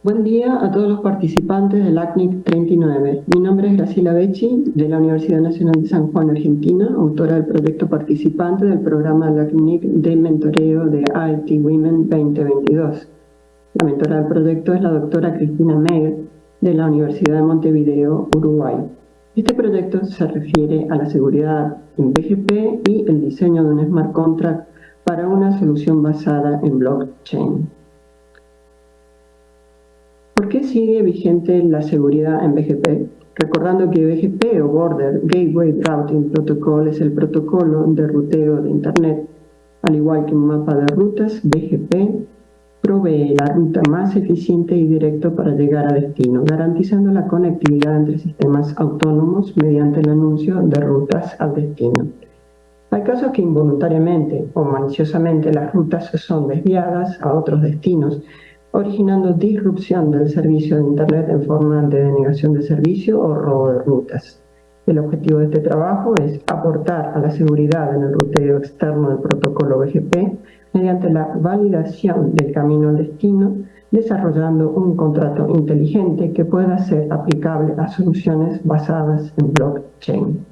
Buen día a todos los participantes del ACNIC 39. Mi nombre es Graciela Becci, de la Universidad Nacional de San Juan, Argentina, autora del proyecto participante del programa del ACNIC de mentoreo de IT Women 2022. La mentora del proyecto es la doctora Cristina Meyer, de la Universidad de Montevideo, Uruguay. Este proyecto se refiere a la seguridad en BGP y el diseño de un smart contract para una solución basada en blockchain. ¿Por qué sigue vigente la seguridad en BGP? Recordando que BGP o Border Gateway Routing Protocol es el protocolo de ruteo de Internet. Al igual que un mapa de rutas, BGP provee la ruta más eficiente y directa para llegar a destino, garantizando la conectividad entre sistemas autónomos mediante el anuncio de rutas al destino. Hay casos que involuntariamente o maliciosamente las rutas son desviadas a otros destinos, originando disrupción del servicio de Internet en forma de denegación de servicio o robo de rutas. El objetivo de este trabajo es aportar a la seguridad en el ruteo externo del protocolo BGP mediante la validación del camino al destino, desarrollando un contrato inteligente que pueda ser aplicable a soluciones basadas en blockchain.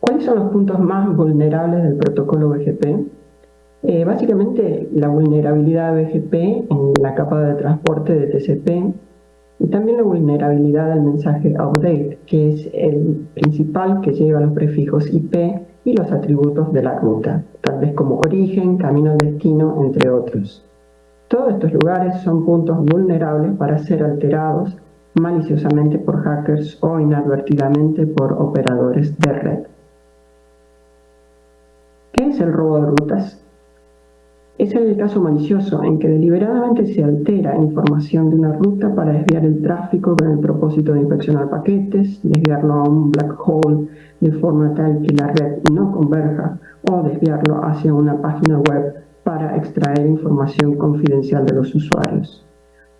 ¿Cuáles son los puntos más vulnerables del protocolo BGP? Eh, básicamente la vulnerabilidad de BGP en la capa de transporte de TCP y también la vulnerabilidad del mensaje update, que es el principal que lleva los prefijos IP y los atributos de la ruta, tal vez como origen, camino al destino, entre otros. Todos estos lugares son puntos vulnerables para ser alterados maliciosamente por hackers o inadvertidamente por operadores de red. ¿Qué es el robo de rutas? Es el caso malicioso en que deliberadamente se altera información de una ruta para desviar el tráfico con el propósito de inspeccionar paquetes, desviarlo a un black hole de forma tal que la red no converja o desviarlo hacia una página web para extraer información confidencial de los usuarios.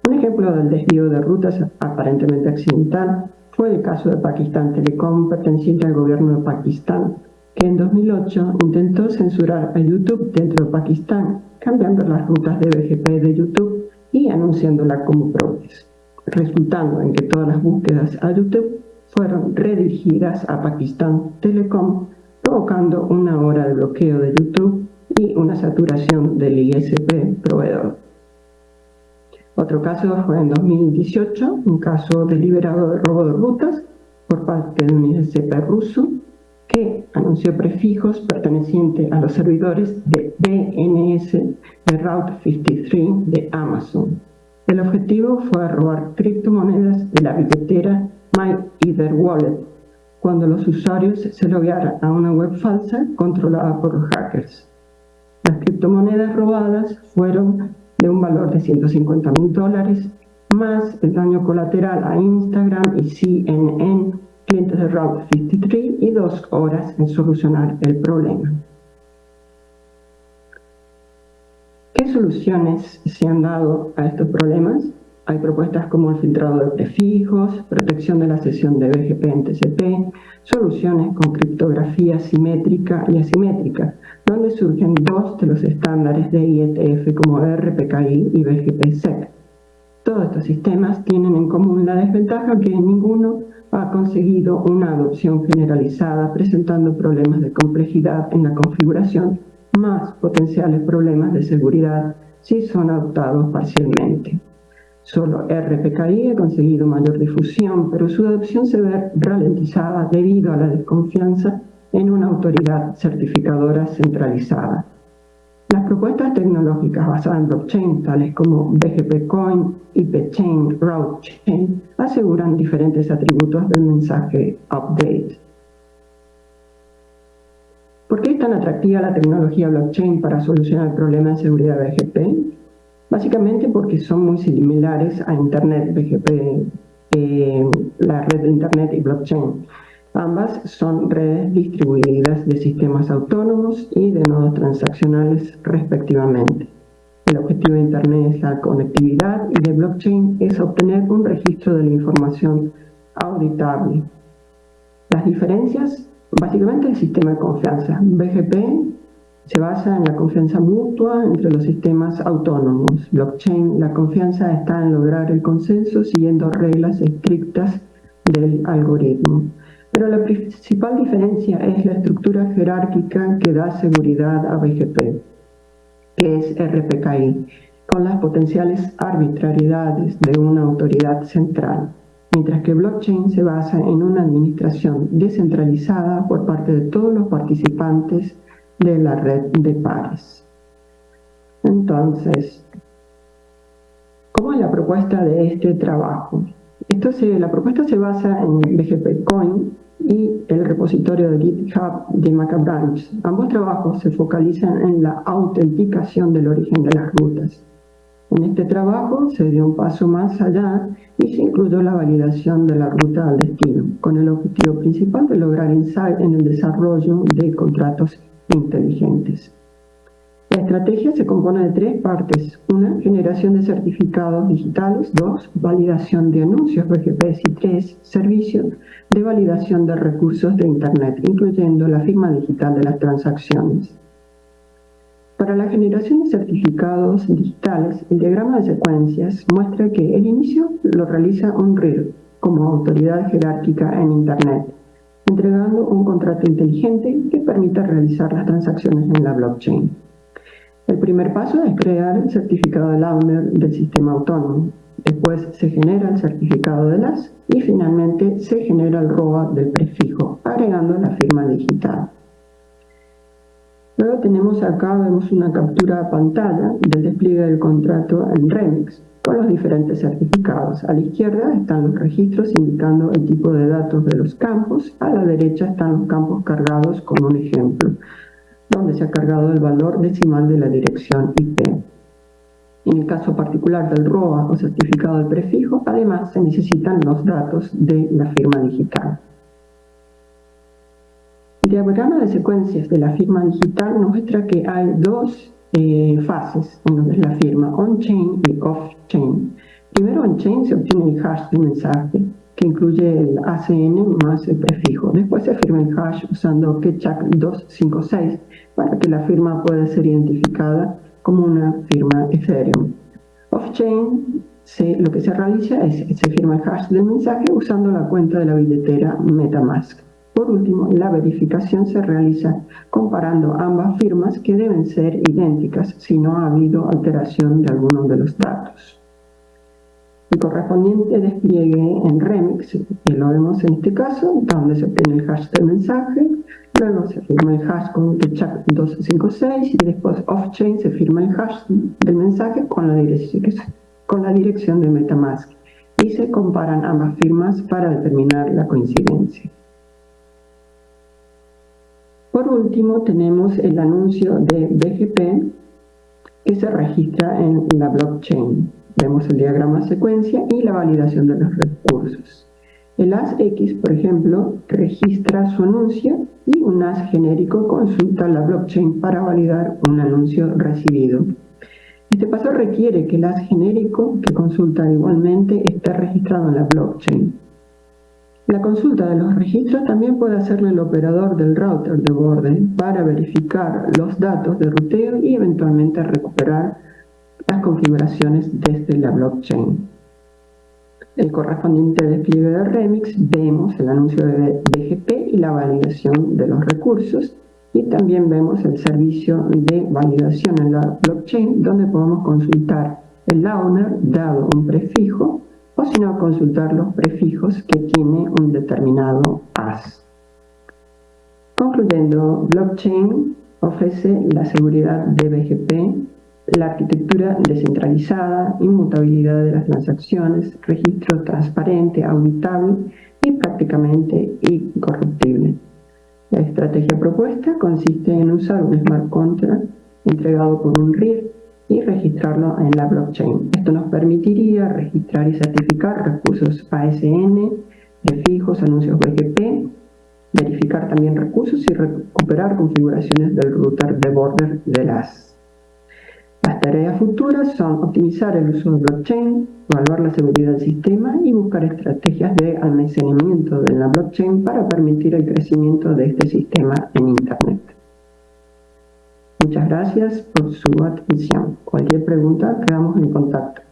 Un ejemplo del desvío de rutas aparentemente accidental fue el caso de Pakistan Telecom perteneciente al gobierno de Pakistán, en 2008 intentó censurar a YouTube dentro de Pakistán cambiando las rutas de BGP de YouTube y anunciándola como propias, resultando en que todas las búsquedas a YouTube fueron redirigidas a Pakistan Telecom, provocando una hora de bloqueo de YouTube y una saturación del ISP proveedor. Otro caso fue en 2018, un caso deliberado de robo de rutas por parte de un ISP ruso que anunció prefijos pertenecientes a los servidores de DNS de Route 53 de Amazon. El objetivo fue robar criptomonedas de la billetera MyEtherWallet cuando los usuarios se loguearan a una web falsa controlada por hackers. Las criptomonedas robadas fueron de un valor de 150 mil dólares, más el daño colateral a Instagram y CNN clientes de Route 53 y dos horas en solucionar el problema. ¿Qué soluciones se han dado a estos problemas? Hay propuestas como el filtrado de prefijos, protección de la sesión de BGP en TCP, soluciones con criptografía simétrica y asimétrica, donde surgen dos de los estándares de IETF como RPKI y BGP-SEC. Todos estos sistemas tienen en común la desventaja que ninguno ha conseguido una adopción generalizada presentando problemas de complejidad en la configuración más potenciales problemas de seguridad si son adoptados parcialmente. Solo RPKI ha conseguido mayor difusión, pero su adopción se ve ralentizada debido a la desconfianza en una autoridad certificadora centralizada. Propuestas tecnológicas basadas en blockchain, tales como BGP Coin, IP-Chain, Route Chain, aseguran diferentes atributos del mensaje update. ¿Por qué es tan atractiva la tecnología blockchain para solucionar el problema de seguridad BGP? Básicamente porque son muy similares a Internet, BGP, eh, la red de Internet y blockchain. Ambas son redes distribuidas de sistemas autónomos y de nodos transaccionales respectivamente. El objetivo de Internet es la conectividad y de blockchain es obtener un registro de la información auditable. Las diferencias, básicamente el sistema de confianza. BGP Se basa en la confianza mutua entre los sistemas autónomos. Blockchain, la confianza está en lograr el consenso siguiendo reglas estrictas del algoritmo. Pero la principal diferencia es la estructura jerárquica que da seguridad a BGP, que es RPKI, con las potenciales arbitrariedades de una autoridad central, mientras que blockchain se basa en una administración descentralizada por parte de todos los participantes de la red de pares. Entonces, ¿cómo es la propuesta de este trabajo? Esto la propuesta se basa en BGP Coin y el repositorio de GitHub de Macabranch. Ambos trabajos se focalizan en la autenticación del origen de las rutas. En este trabajo se dio un paso más allá y se incluyó la validación de la ruta al destino, con el objetivo principal de lograr insight en el desarrollo de contratos inteligentes. La estrategia se compone de tres partes. Una, generación de certificados digitales. Dos, validación de anuncios BGP. Y tres, servicio de validación de recursos de Internet, incluyendo la firma digital de las transacciones. Para la generación de certificados digitales, el diagrama de secuencias muestra que el inicio lo realiza un RIR como autoridad jerárquica en Internet, entregando un contrato inteligente que permita realizar las transacciones en la blockchain. El primer paso es crear el certificado de owner del sistema autónomo. Después se genera el certificado de las y finalmente se genera el ROA del prefijo, agregando la firma digital. Luego tenemos acá, vemos una captura de pantalla del despliegue del contrato en Remix con los diferentes certificados. A la izquierda están los registros indicando el tipo de datos de los campos, a la derecha están los campos cargados con un ejemplo, donde se ha cargado el valor decimal de la dirección IP. En el caso particular del ROA o certificado de prefijo, además se necesitan los datos de la firma digital. El diagrama de secuencias de la firma digital muestra que hay dos eh, fases en es la firma, on-chain y off-chain. Primero on-chain se obtiene el hash del mensaje, que incluye el ACN más el prefijo. Después se firma el hash usando Ketchak 256 para que la firma pueda ser identificada como una firma Ethereum. Off-chain lo que se realiza es se firma el hash del mensaje usando la cuenta de la billetera Metamask. Por último, la verificación se realiza comparando ambas firmas que deben ser idénticas si no ha habido alteración de alguno de los datos. El correspondiente despliegue en Remix, que lo vemos en este caso, donde se obtiene el hash del mensaje, luego se firma el hash con chat 256 y después off-chain se firma el hash del mensaje con la, con la dirección de Metamask y se comparan ambas firmas para determinar la coincidencia. Por último, tenemos el anuncio de BGP que se registra en la blockchain. Vemos el diagrama secuencia y la validación de los recursos. El ASX, por ejemplo, registra su anuncio y un AS genérico consulta la blockchain para validar un anuncio recibido. Este paso requiere que el AS genérico, que consulta igualmente, esté registrado en la blockchain. La consulta de los registros también puede hacerle el operador del router de borde para verificar los datos de ruteo y eventualmente recuperar las configuraciones desde la blockchain. El correspondiente despliegue de Remix vemos el anuncio de BGP y la validación de los recursos y también vemos el servicio de validación en la blockchain donde podemos consultar el owner dado un prefijo o sino consultar los prefijos que tiene un determinado AS. Concluyendo, blockchain ofrece la seguridad de BGP, la arquitectura descentralizada, inmutabilidad de las transacciones, registro transparente, auditable y prácticamente incorruptible. La estrategia propuesta consiste en usar un smart contract entregado por un RIR y registrarlo en la blockchain. Esto nos permitiría registrar y certificar recursos ASN, prefijos, anuncios BGP, verificar también recursos y recuperar configuraciones del router de border de las. Las tareas futuras son optimizar el uso de blockchain, evaluar la seguridad del sistema y buscar estrategias de almacenamiento de la blockchain para permitir el crecimiento de este sistema en Internet. Muchas gracias por su atención. Cualquier pregunta, quedamos en contacto.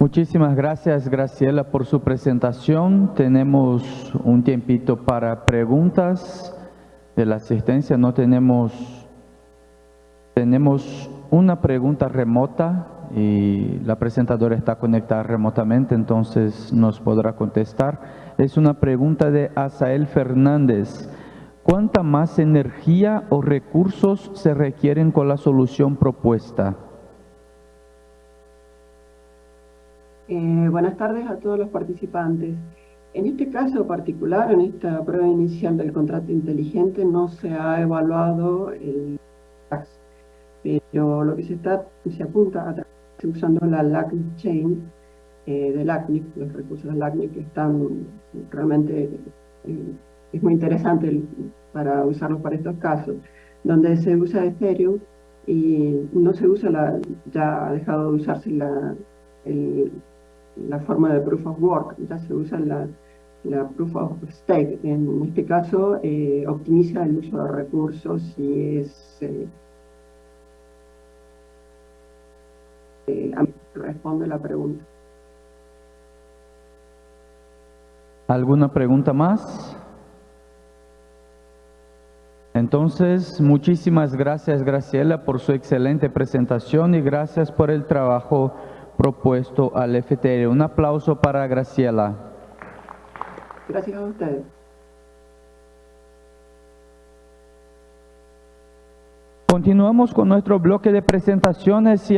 Muchísimas gracias, Graciela, por su presentación. Tenemos un tiempito para preguntas de la asistencia. No tenemos, tenemos una pregunta remota y la presentadora está conectada remotamente, entonces nos podrá contestar. Es una pregunta de Asael Fernández. ¿Cuánta más energía o recursos se requieren con la solución propuesta? Eh, buenas tardes a todos los participantes. En este caso particular, en esta prueba inicial del contrato inteligente, no se ha evaluado el tax, pero lo que se, está, se apunta a usando la LACNIC Chain eh, de LACNIC, los recursos de LACNIC que están realmente, eh, es muy interesante para usarlos para estos casos, donde se usa Ethereum y no se usa la, ya ha dejado de usarse la, la forma de proof of work, ya se usa la, la proof of stake. En este caso, eh, optimiza el uso de recursos y es... Eh, eh, responde la pregunta. ¿Alguna pregunta más? Entonces, muchísimas gracias Graciela por su excelente presentación y gracias por el trabajo propuesto al FTR. Un aplauso para Graciela. Gracias a ustedes. Continuamos con nuestro bloque de presentaciones y